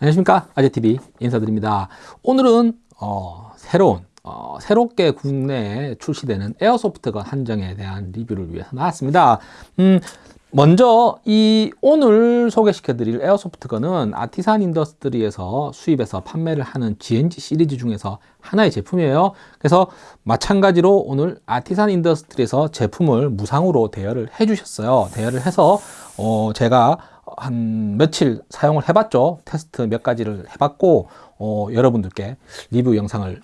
안녕하십니까? 아재TV 인사드립니다. 오늘은 어, 새로운 어, 새롭게 국내에 출시되는 airsoft gun 한정에 대한 리뷰를 위해서 나왔습니다. 음, 먼저 이 오늘 소개시켜 드릴 airsoft gun은 아티산 인더스트리에서 수입해서 판매를 하는 GNG 시리즈 중에서 하나의 제품이에요. 그래서 마찬가지로 오늘 아티산 인더스트리에서 제품을 무상으로 대여를 해 주셨어요. 대여를 해서 어, 제가 한 며칠 사용을 해봤죠. 테스트 몇 가지를 해봤고 어, 여러분들께 리뷰 영상을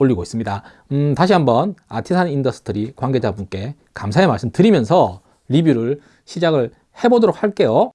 올리고 있습니다. 음, 다시 한번 아티산 인더스트리 관계자분께 감사의 말씀 드리면서 리뷰를 시작을 해보도록 할게요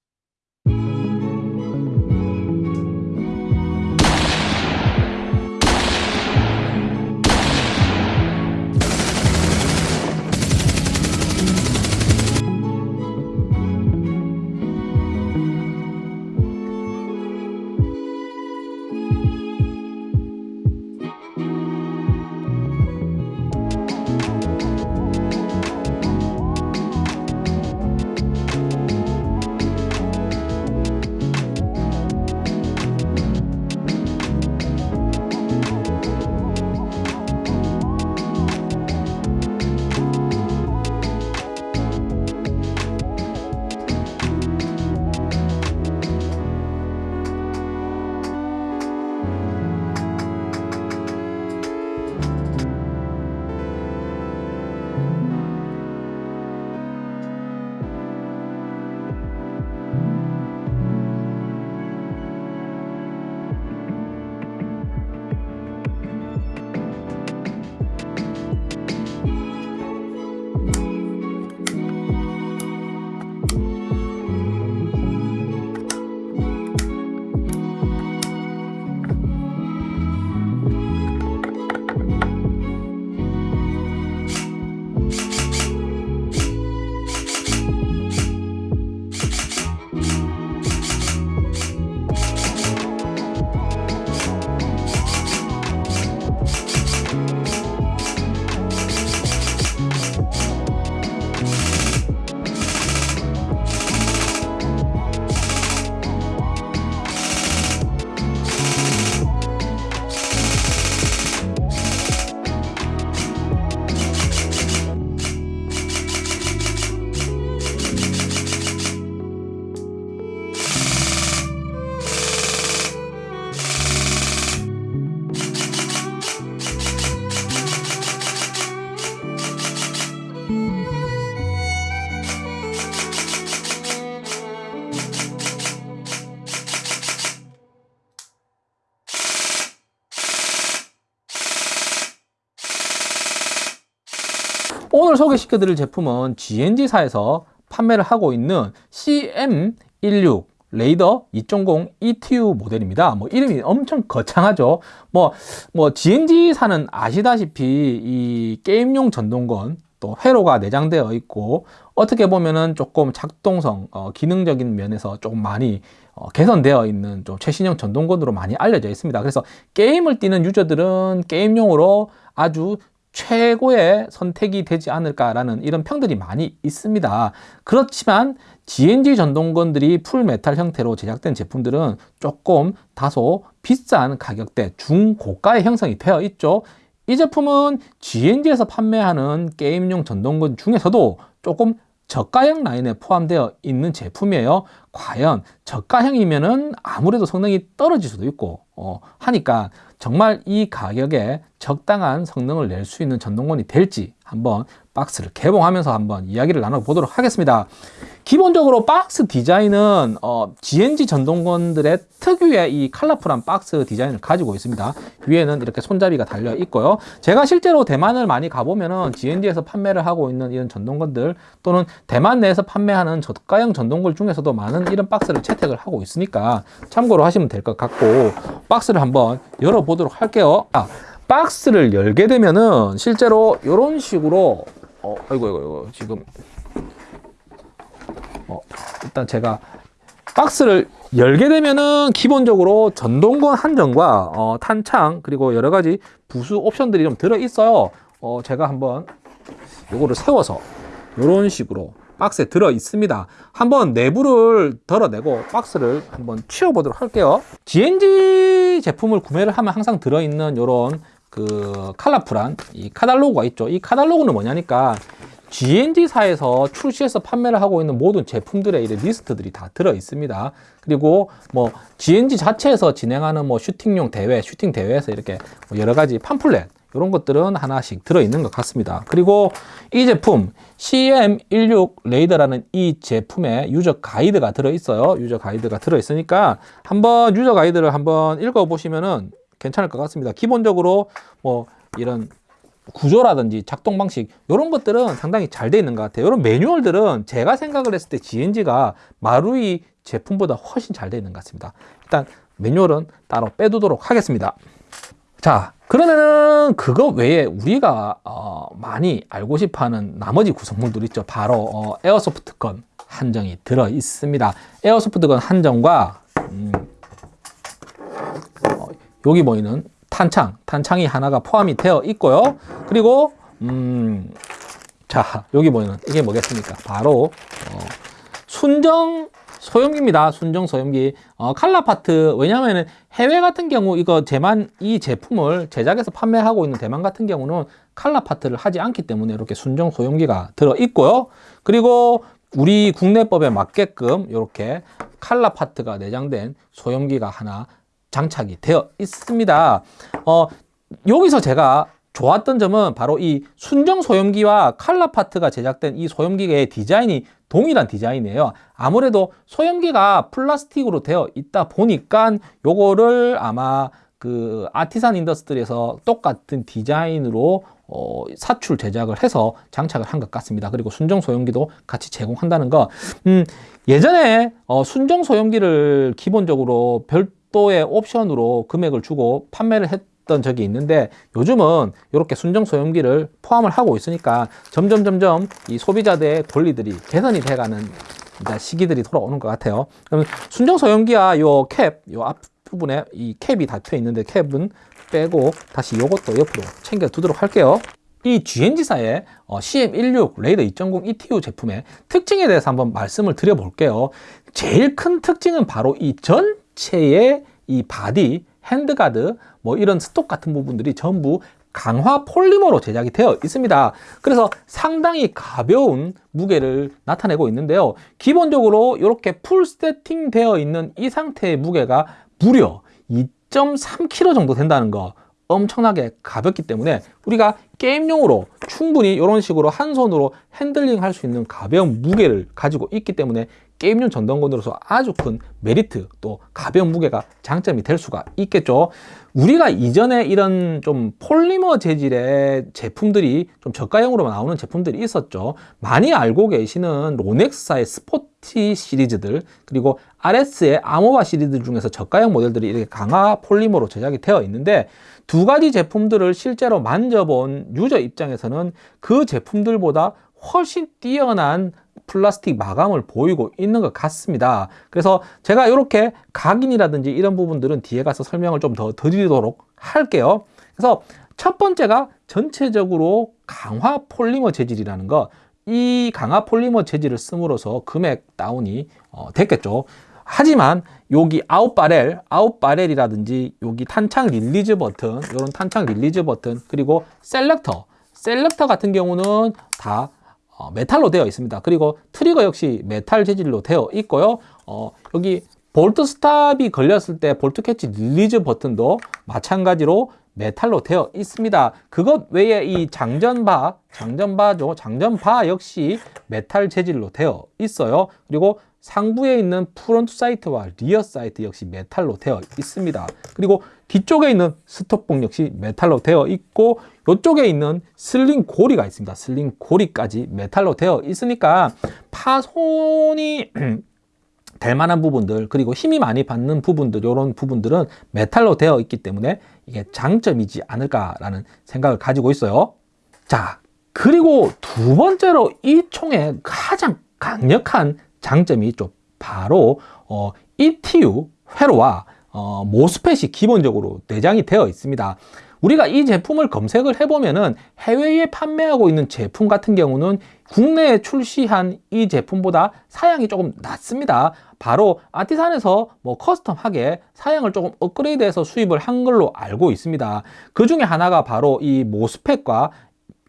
오늘 소개시켜 드릴 제품은 GNG사에서 판매를 하고 있는 CM16 레이더 2.0 ETU 모델입니다. 뭐 이름이 엄청 거창하죠. 뭐, 뭐 GNG사는 아시다시피 이 게임용 전동건 또 회로가 내장되어 있고 어떻게 보면은 조금 작동성, 어, 기능적인 면에서 조금 많이 어, 개선되어 있는 좀 최신형 전동건으로 많이 알려져 있습니다. 그래서 게임을 뛰는 유저들은 게임용으로 아주 최고의 선택이 되지 않을까라는 이런 평들이 많이 있습니다. 그렇지만 GNG 전동건들이 풀메탈 형태로 제작된 제품들은 조금 다소 비싼 가격대 중고가의 형성이 되어 있죠. 이 제품은 GNG에서 판매하는 게임용 전동건 중에서도 조금 저가형 라인에 포함되어 있는 제품이에요. 과연 저가형이면 은 아무래도 성능이 떨어질 수도 있고 어, 하니까 정말 이 가격에 적당한 성능을 낼 수 있는 전동건이 될지 한번 박스를 개봉하면서 한번 이야기를 나눠보도록 하겠습니다. 기본적으로 박스 디자인은 어, GNG 전동건들의 특유의 이 컬러풀한 박스 디자인을 가지고 있습니다. 위에는 이렇게 손잡이가 달려 있고요. 제가 실제로 대만을 많이 가보면 은 GNG에서 판매를 하고 있는 이런 전동건들 또는 대만 내에서 판매하는 저가형 전동건 중에서도 많은 이런 박스를 채택을 하고 있으니까 참고로 하시면 될 것 같고 박스를 한번 열어보도록 할게요. 아, 박스를 열게 되면은 실제로 이런 식으로 어, 아이고, 아이고, 아이고, 지금 어, 일단 제가 박스를 열게 되면은 기본적으로 전동건 한정과 어, 탄창 그리고 여러 가지 부수 옵션들이 좀 들어 있어요. 어, 제가 한번 요거를 세워서 이런 식으로 박스에 들어 있습니다. 한번 내부를 덜어내고 박스를 한번 치워 보도록 할게요. GNG 제품을 구매를 하면 항상 들어있는 이런 그 칼라풀한 이 카달로그가 있죠. 이 카달로그는 뭐냐니까 GNG사에서 출시해서 판매를 하고 있는 모든 제품들의 이 리스트들이 다 들어 있습니다. 그리고 뭐 GNG 자체에서 진행하는 뭐 슈팅용 대회, 슈팅 대회에서 이렇게 뭐 여러 가지 팜플렛 이런 것들은 하나씩 들어있는 것 같습니다. 그리고 이 제품 CM16 레이더라는 이 제품에 유저 가이드가 들어있어요. 유저 가이드가 들어있으니까 한번 유저 가이드를 한번 읽어보시면은 괜찮을 것 같습니다. 기본적으로 뭐 이런 구조라든지 작동 방식 이런 것들은 상당히 잘 돼 있는 것 같아요. 이런 매뉴얼들은 제가 생각을 했을 때 GNG가 마루이 제품보다 훨씬 잘 돼 있는 것 같습니다. 일단 매뉴얼은 따로 빼두도록 하겠습니다. 자, 그러면은 그거 외에 우리가 어, 많이 알고 싶어하는 나머지 구성물들 있죠. 바로 어, 에어소프트건 한정이 들어 있습니다. 에어소프트건 한정과 음, 어, 여기 보이는 탄창, 탄창이 하나가 포함이 되어 있고요. 그리고 음, 자 여기 보이는 이게 뭐겠습니까? 바로 어, 순정 소형기입니다. 순정 소형기. 어, 칼라 파트. 왜냐하면 해외 같은 경우 이거 제만 이 제품을 제작해서 판매하고 있는 대만 같은 경우는 칼라 파트를 하지 않기 때문에 이렇게 순정 소염기가 들어 있고요. 그리고 우리 국내법에 맞게끔 이렇게 칼라 파트가 내장된 소염기가 하나 장착이 되어 있습니다. 어, 여기서 제가 좋았던 점은 바로 이 순정 소염기와 칼라 파트가 제작된 이 소염기의 디자인이 동일한 디자인이에요. 아무래도 소염기가 플라스틱으로 되어 있다 보니까 요거를 아마 그 아티산 인더스트리에서 똑같은 디자인으로 어, 사출 제작을 해서 장착을 한 것 같습니다. 그리고 순정 소염기도 같이 제공한다는 거. 음, 예전에 어, 순정 소염기를 기본적으로 별도의 옵션으로 금액을 주고 판매를 했 했던 적이 있는데 요즘은 이렇게 순정 소염기를 포함을 하고 있으니까 점점 점점 이 소비자들의 권리들이 개선이 돼가는 시기들이 돌아오는 것 같아요. 그러면 순정 소염기와 요 캡, 요 앞부분에 이 캡이 닫혀 있는데 캡은 빼고 다시 요것도 옆으로 챙겨 두도록 할게요. 이 GNG사의 CM16 Raider 2.0 ETU 제품의 특징에 대해서 한번 말씀을 드려볼게요. 제일 큰 특징은 바로 이 전체의 이 바디, handguard, 뭐 이런 stock 같은 부분들이 전부 강화 폴리머로 제작이 되어 있습니다. 그래서 상당히 가벼운 무게를 나타내고 있는데요. 기본적으로 이렇게 풀 세팅 되어 있는 이 상태의 무게가 무려 2.3kg 정도 된다는 거 엄청나게 가볍기 때문에 우리가 게임용으로 충분히 이런 식으로 한 손으로 핸들링 할 수 있는 가벼운 무게를 가지고 있기 때문에 게임용 전동건으로서 아주 큰 메리트 또 가벼운 무게가 장점이 될 수가 있겠죠. 우리가 이전에 이런 좀 폴리머 재질의 제품들이 좀 저가형으로 나오는 제품들이 있었죠. 많이 알고 계시는 로넥스사의 스포티 시리즈들 그리고 RS의 아모바 시리즈 중에서 저가형 모델들이 이렇게 강화 폴리머로 제작이 되어 있는데 두 가지 제품들을 실제로 만져본 유저 입장에서는 그 제품들보다 훨씬 뛰어난 플라스틱 마감을 보이고 있는 것 같습니다. 그래서 제가 이렇게 각인이라든지 이런 부분들은 뒤에 가서 설명을 좀 더 드리도록 할게요. 그래서 첫 번째가 전체적으로 강화 폴리머 재질이라는 거. 이 강화 폴리머 재질을 씀으로써 금액 다운이 어, 됐겠죠. 하지만 여기 out barrel, out barrel이라든지 여기 탄창 release 버튼, 이런 탄창 release 버튼, 그리고 selector, selector 같은 경우는 다 어, 메탈로 되어 있습니다. 그리고 트리거 역시 메탈 재질로 되어 있고요. 어, 여기 bolt stop이 걸렸을 때 bolt catch release 버튼도 마찬가지로 메탈로 되어 있습니다. 그것 외에 이 장전바, 장전바죠. 장전바 역시 메탈 재질로 되어 있어요. 그리고 상부에 있는 front sight와 rear sight 역시 메탈로 되어 있습니다. 그리고 뒤쪽에 있는 stock봉 역시 메탈로 되어 있고 이쪽에 있는 sling 고리가 있습니다. sling 고리까지 메탈로 되어 있으니까 파손이 될 만한 부분들 그리고 힘이 많이 받는 부분들 이런 부분들은 메탈로 되어 있기 때문에 이게 장점이지 않을까라는 생각을 가지고 있어요. 자 그리고 두 번째로 이 총의 가장 강력한 장점이 있죠. 바로 어, ETU 회로와 어, 모스펫이 기본적으로 내장이 되어 있습니다. 우리가 이 제품을 검색을 해보면은 해외에 판매하고 있는 제품 같은 경우는 국내에 출시한 이 제품보다 사양이 조금 낮습니다. 바로 아티산에서 뭐 커스텀하게 사양을 조금 업그레이드해서 수입을 한 걸로 알고 있습니다. 그 중에 하나가 바로 이 모스펫과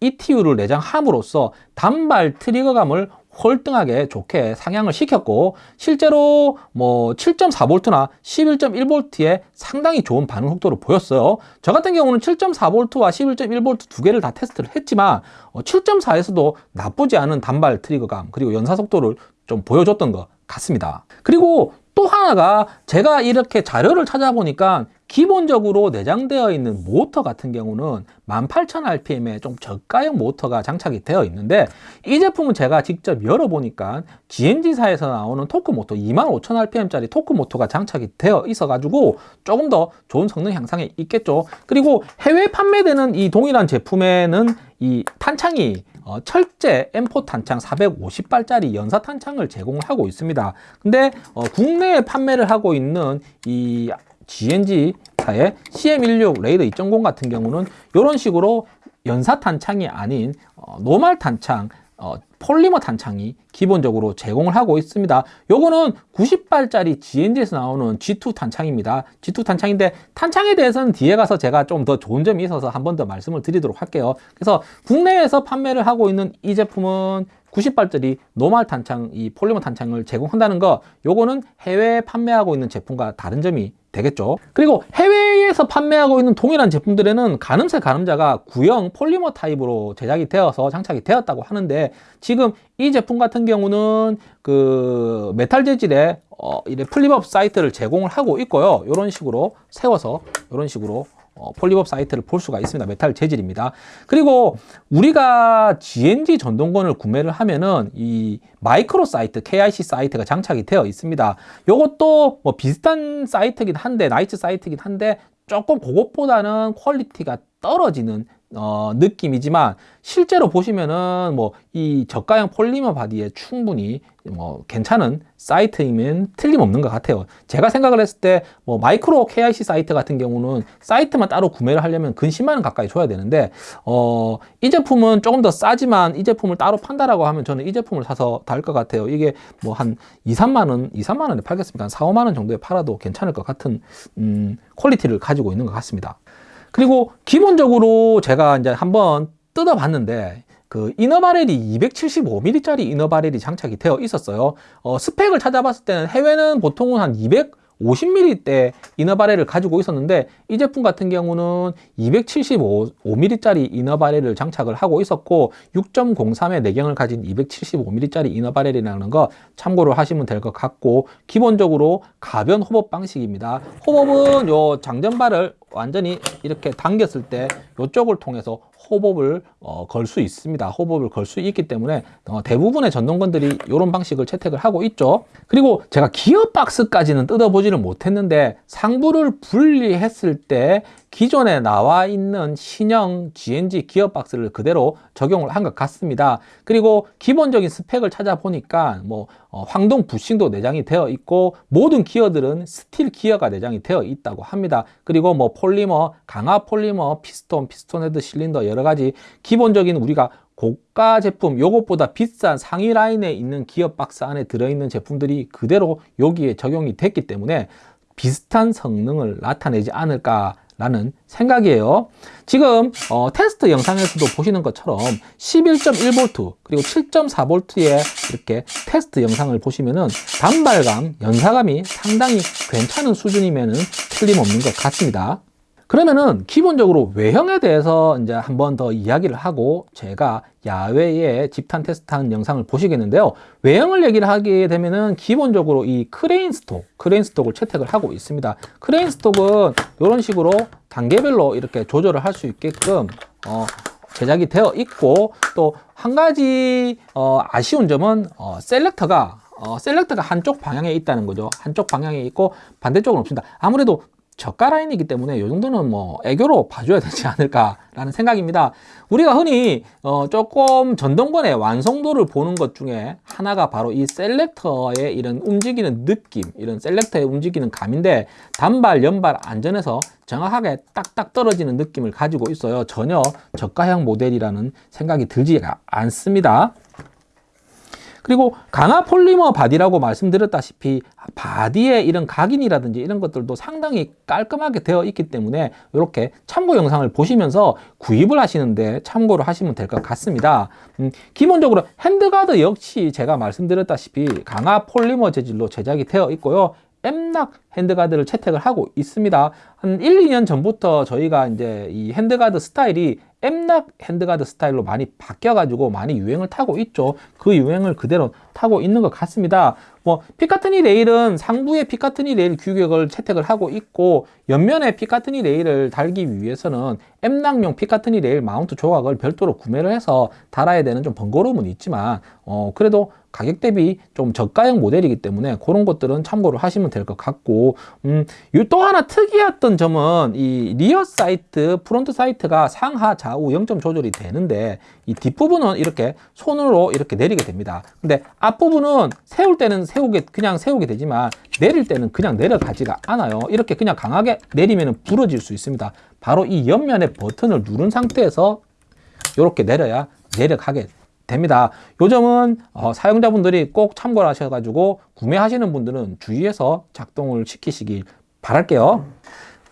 ETU를 내장함으로써 단발 트리거감을 월등하게 좋게 상향을 시켰고 실제로 뭐 7.4V나 11.1V에 상당히 좋은 반응 속도를 보였어요. 저 같은 경우는 7.4V와 11.1V 두 개를 다 테스트를 했지만 7.4에서도 나쁘지 않은 단발 트리거감 그리고 연사 속도를 좀 보여줬던 것 같습니다. 그리고 또 하나가 제가 이렇게 자료를 찾아보니까 기본적으로 내장되어 있는 모터 같은 경우는 18,000rpm의 좀 저가형 모터가 장착이 되어 있는데 이 제품은 제가 직접 열어보니까 GNG사에서 나오는 토크 모터 25,000rpm짜리 토크 모터가 장착이 되어 있어 가지고 조금 더 좋은 성능 향상에 있겠죠. 그리고 해외 판매되는 이 동일한 제품에는 이 탄창이 어, 철제 M4 탄창 450발짜리 연사 탄창을 제공하고 있습니다. 근데 어, 국내에 판매를 하고 있는 이 GNG사의 CM16 Raider 2.0 같은 경우는 이런 식으로 연사 탄창이 아닌 어, normal 탄창 어, 폴리머 탄창이 기본적으로 제공을 하고 있습니다. 요거는 90발짜리 GNG에서 나오는 G2 탄창입니다. G2 탄창인데 탄창에 대해서는 뒤에 가서 제가 좀 더 좋은 점이 있어서 한 번 더 말씀을 드리도록 할게요. 그래서 국내에서 판매를 하고 있는 이 제품은 90발짜리 normal 탄창, 이 폴리머 탄창을 제공한다는 거 요거는 해외에 판매하고 있는 제품과 다른 점이 되겠죠. 그리고 해외에서 판매하고 있는 동일한 제품들에는 가늠쇠 가늠자가 구형 폴리머 타입으로 제작이 되어서 장착이 되었다고 하는데 지금 이 제품 같은 경우는 그 메탈 재질의 어, 이래 flip-up sight를 제공을 하고 있고요. 이런 식으로 세워서 이런 식으로 어, flip-up sight를 볼 수가 있습니다. 메탈 재질입니다. 그리고 우리가 GNG 전동건을 구매를 하면은 이 micro sight, KIC sight가 장착이 되어 있습니다. 이것도 뭐 비슷한 sight긴 한데, night sight긴 한데 조금 그것보다는 quality가 떨어지는 어, 느낌이지만 실제로 보시면은 뭐 이 저가형 폴리머 body에 충분히 뭐 괜찮은 sight이면 틀림없는 것 같아요. 제가 생각을 했을 때 뭐 micro KIC sight 같은 경우는 sight만 따로 구매를 하려면 근 10만 원 가까이 줘야 되는데 어, 이 제품은 조금 더 싸지만 이 제품을 따로 판다라고 하면 저는 이 제품을 사서 달 것 같아요. 이게 뭐 한 2, 3만 원, 2, 3만 원에 팔겠습니까? 한 4, 5만 원 정도에 팔아도 괜찮을 것 같은 음, quality를 가지고 있는 것 같습니다 그리고 기본적으로 제가 이제 한번 뜯어봤는데 그 inner barrel이 275mm짜리 이너바렐이 장착이 되어 있었어요. 어, 스펙을 찾아봤을 때는 해외는 보통은 한 200, 50mm대 이너바렐을 가지고 있었는데 이 제품 같은 경우는 275mm짜리 이너바렐을 장착을 하고 있었고 6.03의 내경을 가진 275mm짜리 이너바렐이라는 거 참고를 하시면 될 것 같고 기본적으로 가변 호법 방식입니다. 호법은 요 장전발을 완전히 이렇게 당겼을 때 이쪽을 통해서 호법을 어, 걸 수 있습니다. 호법을 걸 수 있기 때문에 어, 대부분의 전동건들이 이런 방식을 채택을 하고 있죠. 그리고 제가 기어박스까지는 뜯어보지를 못했는데 상부를 분리했을 때 기존에 나와 있는 신형 GNG 기어박스를 그대로 적용을 한 것 같습니다. 그리고 기본적인 스펙을 찾아보니까 뭐 어, 황동 부싱도 내장이 되어 있고 모든 기어들은 스틸 기어가 내장이 되어 있다고 합니다. 그리고 뭐 폴리머, 강화 폴리머, 피스톤, 피스톤 헤드 실린더 여러 가지 기본적인 우리가 고가 제품 요것보다 비싼 상위 라인에 있는 기어박스 안에 들어있는 제품들이 그대로 여기에 적용이 됐기 때문에 비슷한 성능을 나타내지 않을까 라는 생각이에요. 지금 어, 테스트 영상에서도 보시는 것처럼 11.1V 그리고 7.4V의 이렇게 테스트 영상을 보시면은 단발감, 연사감이 상당히 괜찮은 수준이면 틀림없는 것 같습니다 그러면은 기본적으로 외형에 대해서 이제 한번 더 이야기를 하고 제가 야외에 집탄 테스트하는 영상을 보시겠는데요. 외형을 얘기를 하게 되면은 기본적으로 이 crane stock crane stock을 채택을 하고 있습니다. crane stock은 이런 식으로 단계별로 이렇게 조절을 할 수 있게끔 어, 제작이 되어 있고 또 한 가지 어, 아쉬운 점은 어, 셀렉터가 어, 셀렉터가 한쪽 방향에 있다는 거죠. 한쪽 방향에 있고 반대쪽은 없습니다. 아무래도 저가 라인이기 때문에 이 정도는 뭐 애교로 봐줘야 되지 않을까라는 생각입니다. 우리가 흔히 어 조금 전동권의 완성도를 보는 것 중에 하나가 바로 이 셀렉터의 이런 움직이는 느낌, 이런 셀렉터의 움직이는 감인데 단발, 연발, 안전에서 정확하게 딱딱 떨어지는 느낌을 가지고 있어요. 전혀 저가형 모델이라는 생각이 들지가 않습니다. 그리고 강화 폴리머 body라고 말씀드렸다시피 body의 이런 각인이라든지 이런 것들도 상당히 깔끔하게 되어 있기 때문에 이렇게 참고 영상을 보시면서 구입을 하시는데 참고를 하시면 될 것 같습니다. 음, 기본적으로 handguard 역시 제가 말씀드렸다시피 강화 폴리머 재질로 제작이 되어 있고요. M-LOK handguard를 채택을 하고 있습니다. 한 1, 2년 전부터 저희가 이제 이 handguard 스타일이 M-LOK handguard 스타일로 많이 바뀌어가지고 많이 유행을 타고 있죠. 그 유행을 그대로 타고 있는 것 같습니다. 뭐 Picatinny rail은 상부에 Picatinny rail 규격을 채택을 하고 있고 옆면에 Picatinny rail을 달기 위해서는 M-LOK용 Picatinny rail mount 조각을 별도로 구매를 해서 달아야 되는 좀 번거로움은 있지만 어 그래도 가격 대비 좀 저가형 모델이기 때문에 그런 것들은 참고를 하시면 될 것 같고 음, 또 하나 특이했던 점은 이 rear sight, front sight가 상하 좌우 0점 조절이 되는데 이 뒷부분은 이렇게 손으로 이렇게 내리게 됩니다. 근데 앞부분은 세울 때는 세우게 그냥 세우게 되지만 내릴 때는 그냥 내려가지가 않아요. 이렇게 그냥 강하게 내리면 부러질 수 있습니다. 바로 이 옆면에 버튼을 누른 상태에서 이렇게 내려야 내려가게 됩니다. 요 점은 어, 사용자분들이 꼭 참고를 하셔가지고 구매하시는 분들은 주의해서 작동을 시키시길 바랄게요.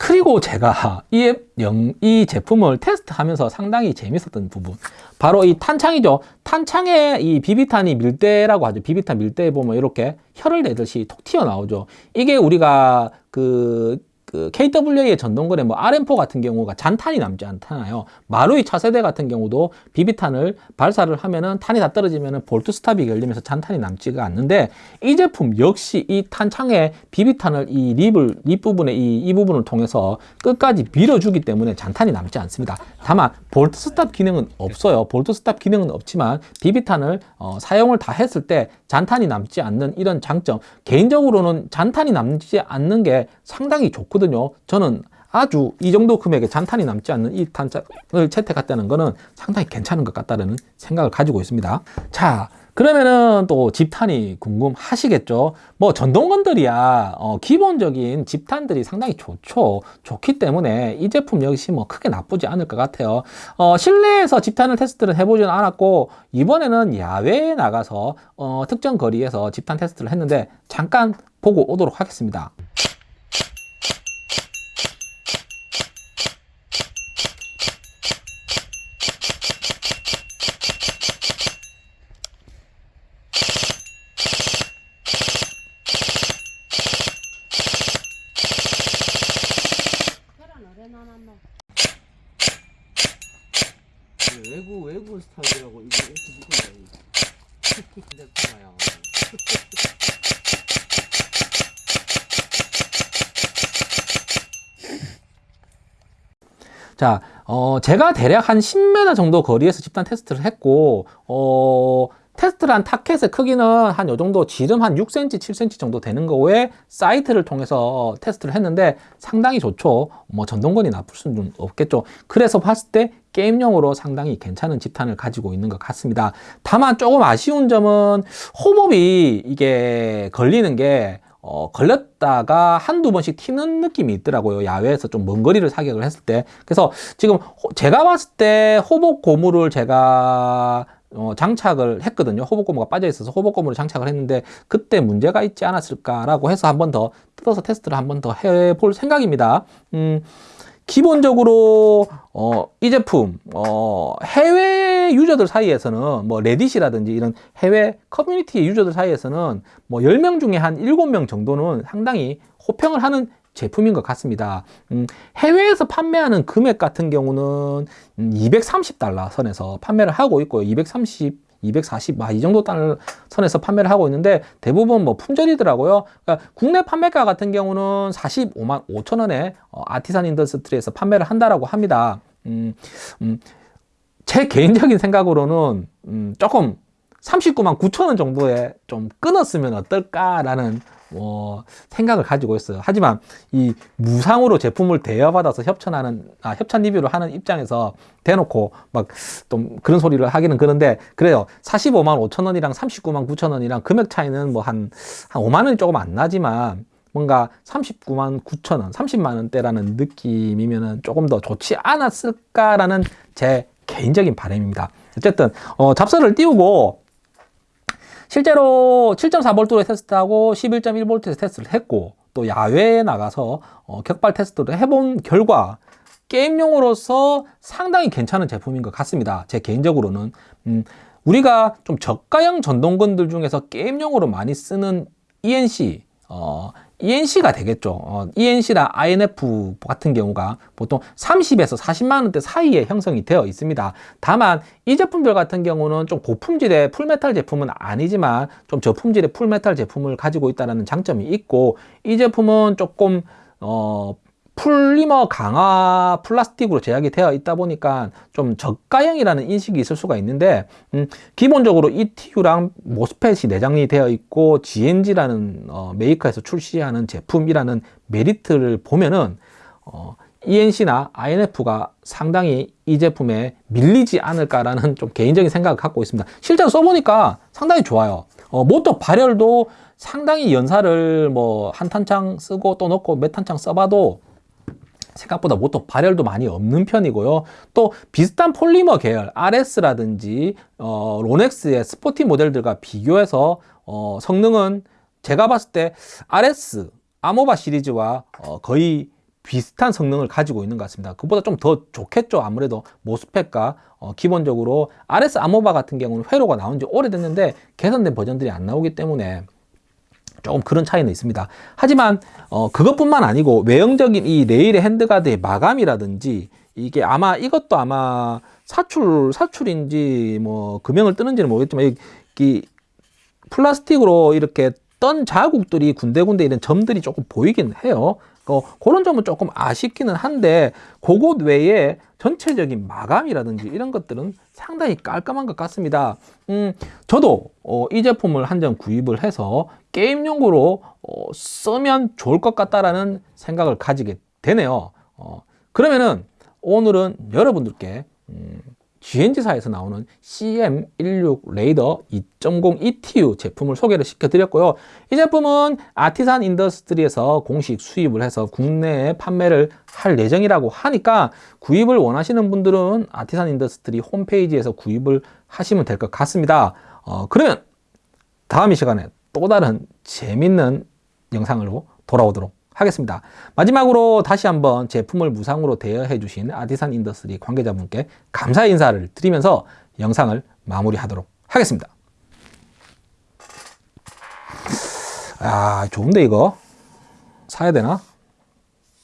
그리고 제가 이, 영, 이 제품을 테스트하면서 상당히 재밌었던 부분. 바로 이 탄창이죠. 탄창에 이 비비탄이 밀대라고 하죠. 비비탄 밀대에 보면 이렇게 혀를 내듯이 톡 튀어나오죠. 이게 우리가 그 그 KWA의 전동거래 뭐 RM4 같은 경우가 잔탄이 남지 않잖아요. 마루이 차세대 같은 경우도 비비탄을 발사를 하면은 탄이 다 떨어지면은 볼트 스탑이 열리면서 잔탄이 남지가 않는데 이 제품 역시 이 탄창에 비비탄을 이 lip을 lip 부분에 이, 이 부분을 통해서 끝까지 밀어주기 때문에 잔탄이 남지 않습니다. 다만 bolt stop 기능은 없어요. bolt stop 기능은 없지만 비비탄을 어, 사용을 다 했을 때 잔탄이 남지 않는 이런 장점 개인적으로는 잔탄이 남지 않는 게 상당히 좋거든요 저는 아주 이 정도 금액에 잔탄이 남지 않는 이 탄창을 채택했다는 것은 상당히 괜찮은 것 같다는 생각을 가지고 있습니다. 자 그러면은 또 집탄이 궁금하시겠죠? 뭐 전동건들이야 어, 기본적인 집탄들이 상당히 좋죠. 좋기 때문에 이 제품 역시 뭐 크게 나쁘지 않을 것 같아요. 어, 실내에서 집탄을 테스트를 해보지는 않았고 이번에는 야외에 나가서 어, 특정 거리에서 집탄 테스트를 했는데 잠깐 보고 오도록 하겠습니다 외국 외국 스타일이라고 이거 이렇게 묶어놔요. 핸드폰아요. 자, 어, 제가 대략 한 10m 정도 거리에서 집단 테스트를 했고, 어, 테스트를 한 타켓의 크기는 한 요 정도 지름 한 6cm, 7cm 정도 되는 거에 사이트를 통해서 테스트를 했는데 상당히 좋죠. 뭐 전동건이 나쁠 수는 없겠죠. 그래서 봤을 때 게임용으로 상당히 괜찮은 집탄을 가지고 있는 것 같습니다. 다만 조금 아쉬운 점은 호흡이 이게 걸리는 게 어, 걸렸다가 한두 번씩 튀는 느낌이 있더라고요. 야외에서 좀 먼 거리를 사격을 했을 때. 그래서 지금 제가 봤을 때 호복 고무를 제가 어, 장착을 했거든요. 호복 고무가 빠져 있어서 호복 고무를 장착을 했는데 그때 문제가 있지 않았을까라고 해서 한 번 더 뜯어서 테스트를 한 번 더 해볼 생각입니다. 음, 기본적으로 어, 이 제품 어, 해외 유저들 사이에서는 뭐 레딧이라든지 이런 해외 커뮤니티 유저들 사이에서는 뭐 10명 중에 한 7명 정도는 상당히 호평을 하는 제품인 것 같습니다. 음, 해외에서 판매하는 금액 같은 경우는 230달러 선에서 판매를 하고 있고요. 230 240, 아, 이 정도 달러 선에서 판매를 하고 있는데 대부분 뭐 품절이더라고요. 그러니까 국내 판매가 같은 경우는 45만 5천 원에 어, 아티산 인더스트리에서 판매를 한다라고 합니다. 음, 음, 제 개인적인 생각으로는 음, 조금 39만 9천 원 정도에 좀 끊었으면 어떨까라는 어, 생각을 가지고 있어요. 하지만 이 무상으로 제품을 대여받아서 협찬하는 아, 협찬 리뷰를 하는 입장에서 대놓고 막 좀 그런 소리를 하기는 그런데 그래요. 45만 5천 원이랑 39만 9천 원이랑 금액 차이는 뭐한한 5만 원이 조금 안 나지만 뭔가 39만 9천 원, 30만 원대라는 느낌이면은 조금 더 좋지 않았을까라는 제 개인적인 바람입니다. 어쨌든 어, 잡설을 띄우고 실제로 7.4V로 테스트하고 11.1V에서 테스트를 했고 또 야외에 나가서 어, 격발 테스트를 해본 결과 게임용으로서 상당히 괜찮은 제품인 것 같습니다. 제 개인적으로는 음, 우리가 좀 저가형 전동건들 중에서 게임용으로 많이 쓰는 ENC 어, ENC가 되겠죠. 어, ENC나 INF 같은 경우가 보통 30에서 40만 원대 사이에 형성이 되어 있습니다. 다만 이 제품들 같은 경우는 좀 고품질의 full metal 제품은 아니지만 좀 저품질의 full metal 제품을 가지고 있다는 장점이 있고 이 제품은 조금 어, 폴리머 강화 플라스틱으로 제작이 되어 있다 보니까 좀 저가형이라는 인식이 있을 수가 있는데 음, 기본적으로 ETU랑 MOSFET이 내장이 되어 있고 G&G라는 어, 메이커에서 출시하는 제품이라는 메리트를 보면은 어, E&C나 INF가 상당히 이 제품에 밀리지 않을까라는 좀 개인적인 생각을 갖고 있습니다. 실제로 써보니까 상당히 좋아요. 어, 모터 발열도 상당히 연사를 뭐 한 탄창 쓰고 또 넣고 몇 탄창 써봐도 생각보다 모터 발열도 많이 없는 편이고요. 또 비슷한 폴리머 계열 RS라든지 어, 로넥스의 스포티 모델들과 비교해서 어, 성능은 제가 봤을 때 RS 아모바 시리즈와 어, 거의 비슷한 성능을 가지고 있는 것 같습니다. 그보다 좀 더 좋겠죠. 아무래도 모스펫과 어, 기본적으로 RS 아모바 같은 경우는 회로가 나온 지 오래됐는데 개선된 버전들이 안 나오기 때문에 조금 그런 차이는 있습니다. 하지만 어, 그것뿐만 아니고 외형적인 이 레일의 핸드가드의 마감이라든지 이게 아마 이것도 아마 사출 사출인지 뭐 금형을 뜨는지는 모르겠지만 이, 이 플라스틱으로 이렇게 떤 자국들이 군데군데 이런 점들이 조금 보이긴 해요. 어, 그런 점은 조금 아쉽기는 한데 그것 외에 전체적인 마감이라든지 이런 것들은 상당히 깔끔한 것 같습니다. 음, 저도 어, 이 제품을 한점 구입을 해서 게임용으로 어, 쓰면 좋을 것 같다라는 생각을 가지게 되네요. 어, 그러면은 오늘은 여러분들께 음, G&G사에서 나오는 CM16 Raider 2.0 ETU 제품을 소개를 시켜드렸고요. 이 제품은 아티산 인더스트리에서 공식 수입을 해서 국내에 판매를 할 예정이라고 하니까 구입을 원하시는 분들은 아티산 인더스트리 홈페이지에서 구입을 하시면 될 것 같습니다. 어, 그러면 다음 이 시간에 또 다른 재밌는 영상으로 돌아오도록 하겠습니다. 마지막으로 다시 한번 제품을 무상으로 대여해 주신 아티산 인더스트리 관계자분께 감사 인사를 드리면서 영상을 마무리하도록 하겠습니다. 아 좋은데 이거 사야 되나?